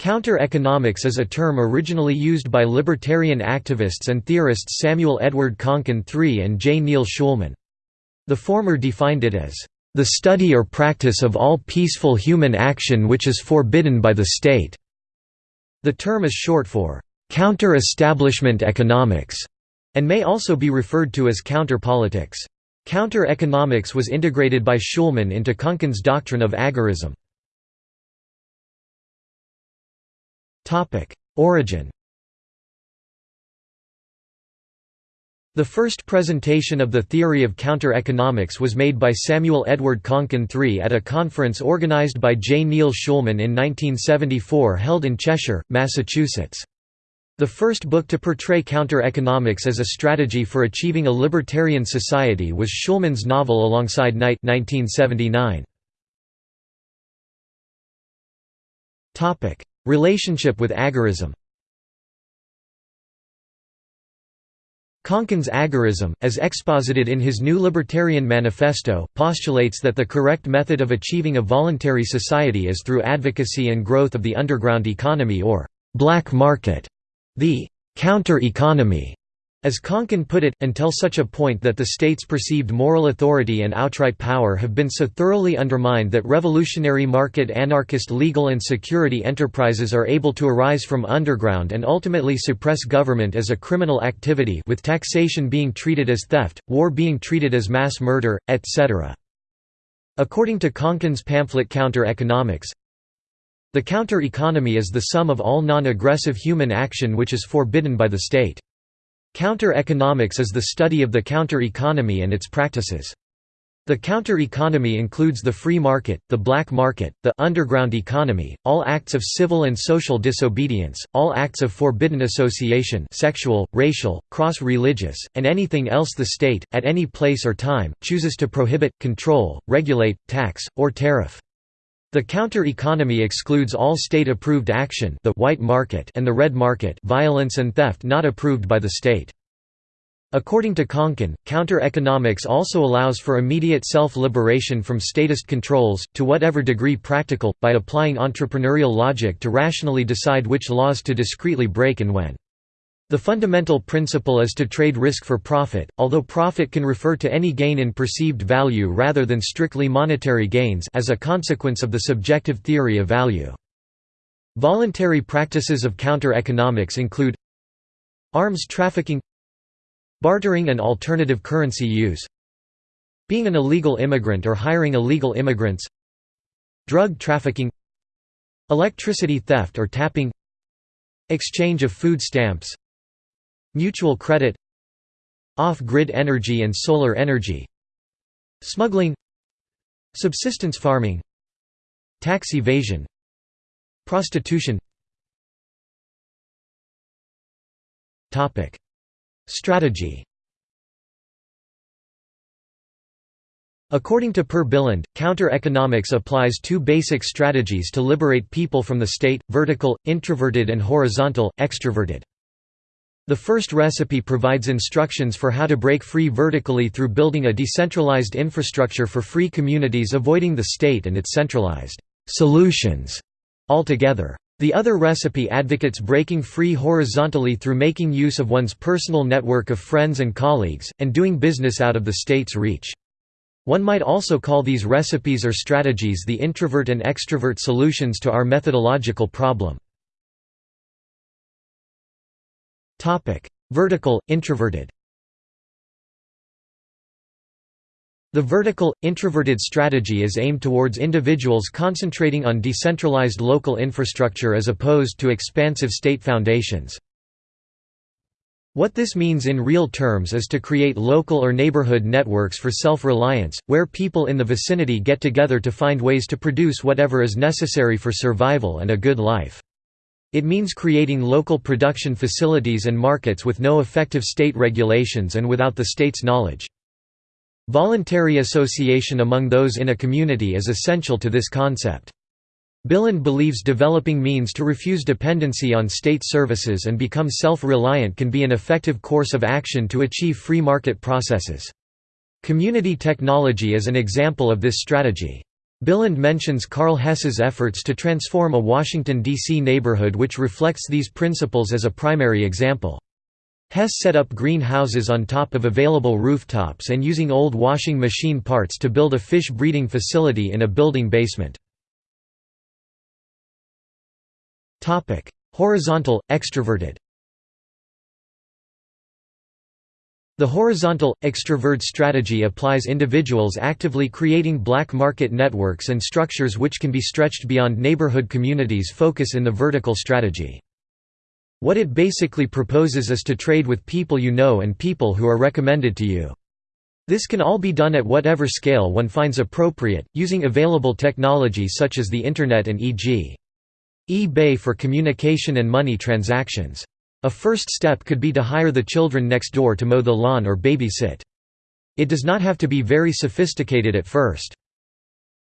Counter-economics is a term originally used by libertarian activists and theorists Samuel Edward Konkin III and J. Neil Schulman. The former defined it as, "...the study or practice of all peaceful human action which is forbidden by the state." The term is short for, "...counter-establishment economics", and may also be referred to as counter-politics. Counter-economics was integrated by Schulman into Konkin's doctrine of agorism. Origin The first presentation of the theory of counter-economics was made by Samuel Edward Konkin III at a conference organized by J. Neil Schulman in 1974 held in Cheshire, Massachusetts. The first book to portray counter-economics as a strategy for achieving a libertarian society was Schulman's novel Alongside Night 1979. Relationship with agorism. Konkin's agorism, as exposited in his New Libertarian Manifesto, postulates that the correct method of achieving a voluntary society is through advocacy and growth of the underground economy or «black market», the «counter-economy» As Konkin put it, until such a point that the state's perceived moral authority and outright power have been so thoroughly undermined that revolutionary market anarchist legal and security enterprises are able to arise from underground and ultimately suppress government as a criminal activity with taxation being treated as theft, war being treated as mass murder, etc. According to Konkin's pamphlet Counter-Economics, the counter-economy is the sum of all non-aggressive human action which is forbidden by the state. Counter-economics is the study of the counter-economy and its practices. The counter-economy includes the free market, the black market, the underground economy, all acts of civil and social disobedience, all acts of forbidden association sexual, racial, cross-religious, and anything else the state, at any place or time, chooses to prohibit, control, regulate, tax, or tariff. The counter-economy excludes all state-approved action the white market and the red market violence and theft not approved by the state. According to Konkin, counter-economics also allows for immediate self-liberation from statist controls, to whatever degree practical, by applying entrepreneurial logic to rationally decide which laws to discreetly break and when. The fundamental principle is to trade risk for profit, although profit can refer to any gain in perceived value rather than strictly monetary gains as a consequence of the subjective theory of value. Voluntary practices of counter-economics include arms trafficking bartering and alternative currency use being an illegal immigrant or hiring illegal immigrants drug trafficking electricity theft or tapping exchange of food stamps Mutual credit Off-grid energy and solar energy Smuggling Subsistence farming Tax evasion Prostitution. Strategy. According to Per Bylund, counter-economics applies two basic strategies to liberate people from the state, vertical, introverted and horizontal, extroverted. The first recipe provides instructions for how to break free vertically through building a decentralized infrastructure for free communities avoiding the state and its centralized solutions altogether. The other recipe advocates breaking free horizontally through making use of one's personal network of friends and colleagues, and doing business out of the state's reach. One might also call these recipes or strategies the introvert and extrovert solutions to our methodological problem. Topic: Vertical, introverted. The vertical, introverted strategy is aimed towards individuals concentrating on decentralized local infrastructure as opposed to expansive state foundations. What this means in real terms is to create local or neighborhood networks for self-reliance, where people in the vicinity get together to find ways to produce whatever is necessary for survival and a good life. It means creating local production facilities and markets with no effective state regulations and without the state's knowledge. Voluntary association among those in a community is essential to this concept. Bylund believes developing means to refuse dependency on state services and become self-reliant can be an effective course of action to achieve free market processes. Community technology is an example of this strategy. Bylund mentions Karl Hess's efforts to transform a Washington, D.C. neighborhood which reflects these principles as a primary example. Hess set up greenhouses on top of available rooftops and using old washing machine parts to build a fish breeding facility in a building basement. Horizontal, extroverted The horizontal, extrovert strategy applies individuals actively creating black market networks and structures which can be stretched beyond neighborhood communities' focus in the vertical strategy. What it basically proposes is to trade with people you know and people who are recommended to you. This can all be done at whatever scale one finds appropriate, using available technology such as the Internet and e.g. eBay for communication and money transactions. A first step could be to hire the children next door to mow the lawn or babysit. It does not have to be very sophisticated at first.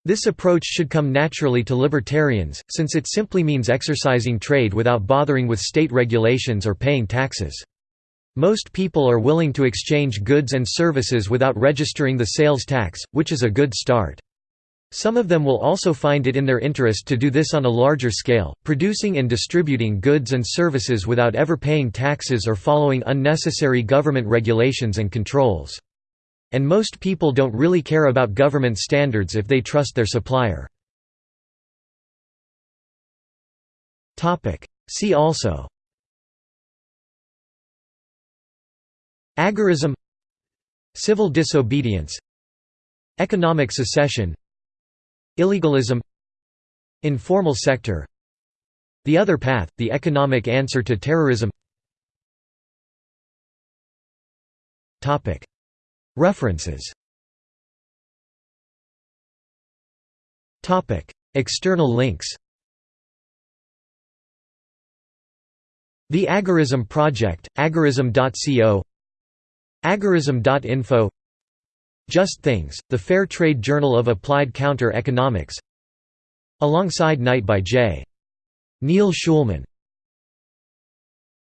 This approach should come naturally to libertarians, since it simply means exercising trade without bothering with state regulations or paying taxes. Most people are willing to exchange goods and services without registering the sales tax, which is a good start. Some of them will also find it in their interest to do this on a larger scale, producing and distributing goods and services without ever paying taxes or following unnecessary government regulations and controls. And most people don't really care about government standards if they trust their supplier. See also. Agorism. Civil disobedience. Economic secession Illegalism Informal sector. The Other Path, the economic answer to terrorism. References. External links. The Agorism Project, agorism.co Agorism.info just Things, the Fair Trade Journal of Applied Counter Economics Alongside Night by J. Neil Schulman